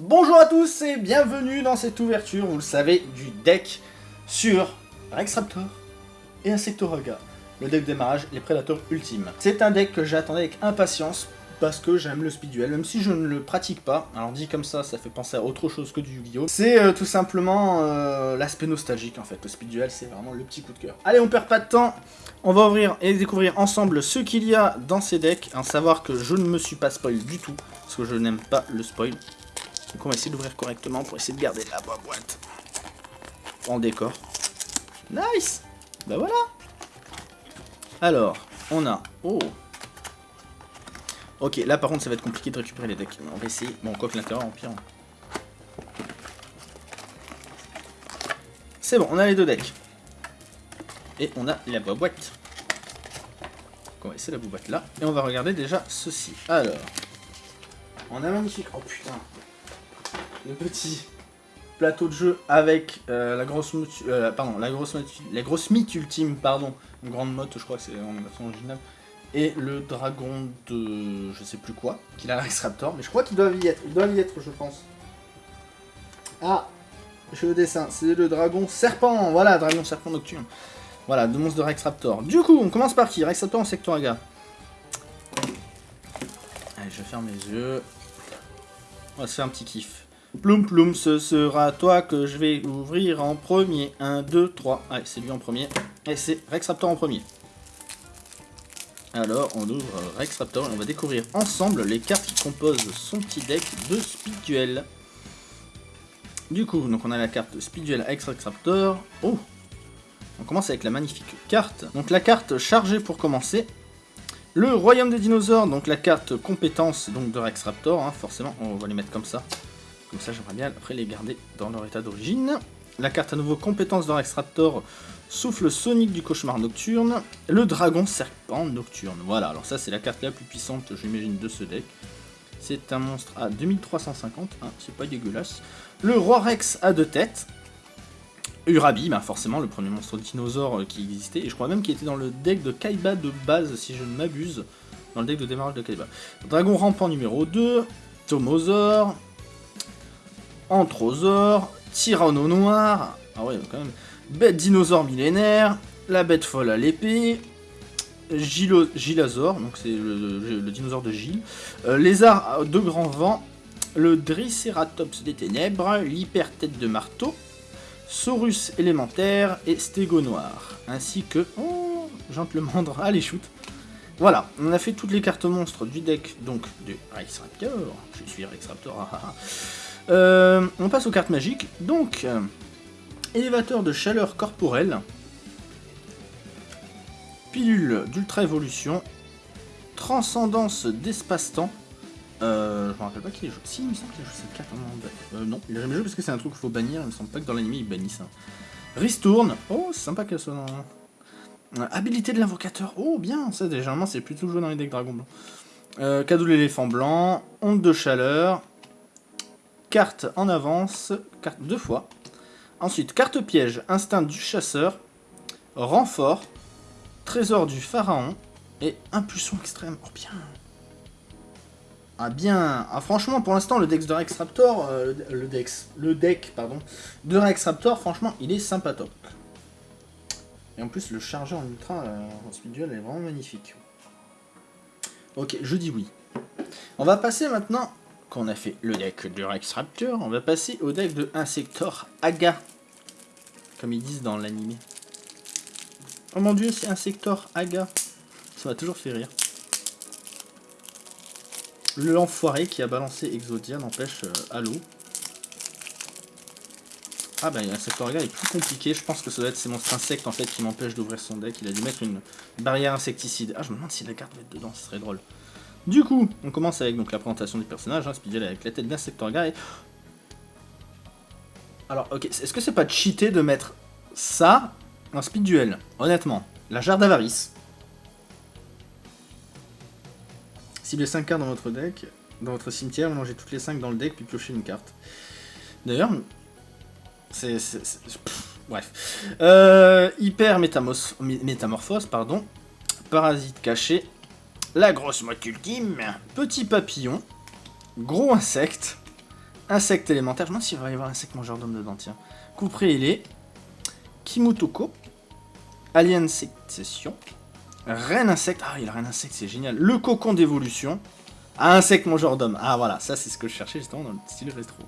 Bonjour à tous et bienvenue dans cette ouverture, vous le savez, du deck sur Rexraptor et Insectoraga, le deck démarrage, les prédateurs ultimes. C'est un deck que j'attendais avec impatience parce que j'aime le speed duel, même si je ne le pratique pas. Alors dit comme ça, ça fait penser à autre chose que du Yu-Gi-Oh! C'est euh, tout simplement euh, l'aspect nostalgique en fait, le speed duel c'est vraiment le petit coup de cœur. Allez, on perd pas de temps, on va ouvrir et découvrir ensemble ce qu'il y a dans ces decks, à savoir que je ne me suis pas spoil du tout, parce que je n'aime pas le spoil. Donc on va essayer d'ouvrir correctement pour essayer de garder la boîte en décor. Nice Bah voilà Alors, on a... Oh Ok, là par contre ça va être compliqué de récupérer les decks. On va essayer. Bon, quoi que l'intérieur empire. C'est bon, on a les deux decks. Et on a la boîte. On va essayer la boîte là. Et on va regarder déjà ceci. Alors, on a magnifique... Oh putain Le petit plateau de jeu avec euh, la grosse euh, pardon la grosse mythe ultime pardon une grande motte je crois que c'est en version originale et le dragon de je sais plus quoi, qu'il a Rex Raptor, mais je crois qu'il doit y être, il doit y être je pense. Ah, je le dessin, c'est le dragon serpent, voilà, dragon serpent nocturne. Voilà, deux monstres de Rex Raptor. Du coup, on commence par qui? Rex Raptor en Sectoraga. Allez, je ferme les yeux. On va se faire un petit kiff. Ploum ploum, ce sera toi que je vais ouvrir en premier. 1, 2, 3. Allez, c'est lui en premier. Et c'est Rex Raptor en premier. Alors, on ouvre Rex Raptor et on va découvrir ensemble les cartes qui composent son petit deck de Speed Du coup, donc on a la carte Speed Duel Rex Raptor. Oh On commence avec la magnifique carte. Donc la carte chargée pour commencer. Le Royaume des Dinosaures, donc la carte compétence donc, de Rex Raptor, hein, forcément, on va les mettre comme ça. Comme ça, j'aimerais bien après les garder dans leur état d'origine. La carte à nouveau compétence de Rex Raptor, Souffle sonique du cauchemar nocturne, le dragon serpent nocturne. Voilà, alors ça c'est la carte la plus puissante, j'imagine, de ce deck. C'est un monstre à 2350, hein, c'est pas dégueulasse. Le roi Rex a deux têtes. Urabi, bah forcément le premier monstre dinosaure euh, qui existait, et je crois même qu'il était dans le deck de Kaiba de base, si je ne m'abuse, dans le deck de démarrage de Kaiba. Dragon rampant numéro 2, Tomosaur, Anthrosaur, Tyranno noir, ah ouais, quand même, Bête dinosaure millénaire, la bête folle à l'épée, Gilazor, donc c'est le, dinosaure de Gilles, euh, lézard de grand vent, le Driceratops des ténèbres, l'hyper-tête de marteau, Saurus élémentaire et Stégo noir, ainsi que... Oh, Gentlemandre, allez shoot Voilà, on a fait toutes les cartes monstres du deck, donc, de Rex Raptor, je suis Rex Raptor, ah, ah, ah. Euh, on passe aux cartes magiques, donc... Élévateur de chaleur corporelle. Pilule d'ultra-évolution. Transcendance d'espace-temps. Euh, je me rappelle pas qui est joué. Si, il me semble qu'il a joué cette carte euh, Non, il a jamais joué parce que c'est un truc qu'il faut bannir. Il me semble pas que dans l'anime ils bannissent. Hein. Ristourne. Oh, c'est sympa qu'elle soit dans... Euh, habilité de l'invocateur. Oh, bien. Ça, généralement, c'est plutôt joué dans les decks dragon blanc. Euh, cadeau de l'éléphant blanc. Onde de chaleur. Carte en avance. Carte deux fois. Ensuite, carte piège, instinct du chasseur, renfort, trésor du pharaon et impulsion extrême. Oh bien Ah bien Ah franchement, pour l'instant, le deck de Rex Raptor, euh, le, dex, le deck pardon, de Rex Raptor, franchement, il est sympatoque. Et en plus, le chargeur en ultra euh, en speed duel est vraiment magnifique. Ok, je dis oui. On va passer maintenant qu'on a fait le deck de Rex Raptor, on va passer au deck de Insector Aga. Comme ils disent dans l'anime. Oh mon dieu, c'est Insector Aga. Ça m'a toujours fait rire. Le l'enfoiré qui a balancé Exodia n'empêche euh, Halo. Ah bah Insector Aga est plus compliqué, je pense que ça doit être ces monstres insectes en fait qui m'empêchent d'ouvrir son deck. Il a dû mettre une barrière insecticide. Ah je me demande si la carte va être dedans, ce serait drôle. Du coup, on commence avec donc, la présentation du personnage, hein, avec la tête d'Insector Guy. Alors, ok, est-ce que c'est pas cheaté de mettre ça en speed duel Honnêtement, la jarre d'avarice. Ciblez 5 cartes dans votre deck, dans votre cimetière, mélangez toutes les 5 dans le deck, puis piochez une carte. D'ailleurs, c'est... Bref. Euh, hyper métamorphose, pardon. Parasite caché, la grosse motte ultime, petit papillon, gros insecte, Insecte élémentaire. Je me demande s'il va y avoir insecte mangeur d'homme dedans, tiens. Couperé, il est. Kimutoko. Alien Succession. Reine insecte. Ah, il a reine insecte, c'est génial. Le cocon d'évolution. Ah, insecte mangeur d'homme. Ah, voilà, ça c'est ce que je cherchais justement dans le style rétro.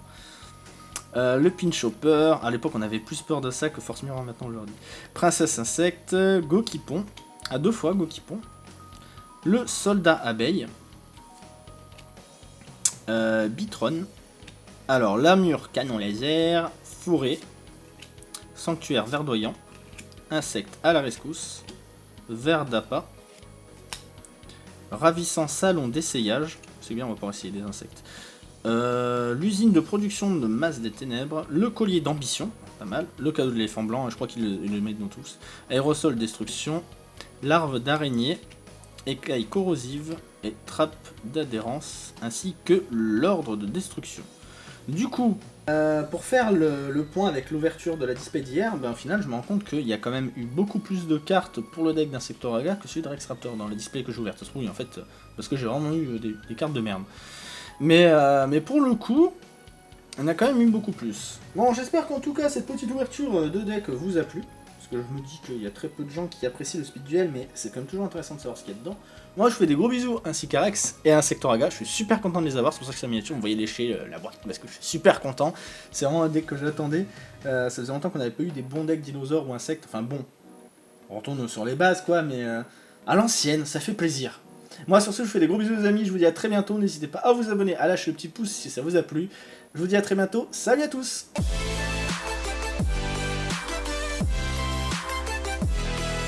Euh, le pinch hopper. À l'époque, on avait plus peur de ça que Force Mirror maintenant aujourd'hui. Princesse insecte. Gokipon. À deux fois, Gokipon. Le soldat abeille. Euh, Bitron. Alors, l'armure canon laser. Fourré. Sanctuaire verdoyant. Insecte à la rescousse. Ver d'appât. Ravissant salon d'essayage. C'est bien, on va pouvoir essayer des insectes. Euh, l'usine de production de masse des ténèbres. Le collier d'ambition. Pas mal. Le cadeau de l'éléphant blanc. Je crois qu'il le, le met dans tous. Aérosol destruction. Larve d'araignée. Écaille corrosive. Et trappe d'adhérence. Ainsi que l'ordre de destruction. Du coup, euh, pour faire le, point avec l'ouverture de la display d'hier, ben, au final, je me rends compte qu'il y a quand même eu beaucoup plus de cartes pour le deck d'Insectoraga que celui de Rex Raptor dans le display que j'ai ouvert. Ça se trouve, en fait, parce que j'ai vraiment eu euh, des, cartes de merde. Mais, euh, mais pour le coup, on a quand même eu beaucoup plus. Bon, j'espère qu'en tout cas, cette petite ouverture de deck vous a plu. Parce que je me dis qu'il y a très peu de gens qui apprécient le speed duel, mais c'est quand même toujours intéressant de savoir ce qu'il y a dedans. Moi, je fais des gros bisous ainsi qu'à Rex et à Insectoraga. Je suis super content de les avoir. C'est pour ça que c'est miniature, vous voyez lécher euh, la boîte parce que je suis super content. C'est vraiment un deck que j'attendais. Euh, ça faisait longtemps qu'on n'avait pas eu des bons decks dinosaures ou insectes. Enfin bon, on retourne sur les bases quoi, mais euh, à l'ancienne, ça fait plaisir. Moi, sur ce, je vous fais des gros bisous, les amis. Je vous dis à très bientôt. N'hésitez pas à vous abonner, à lâcher le petit pouce si ça vous a plu. Je vous dis à très bientôt. Salut à tous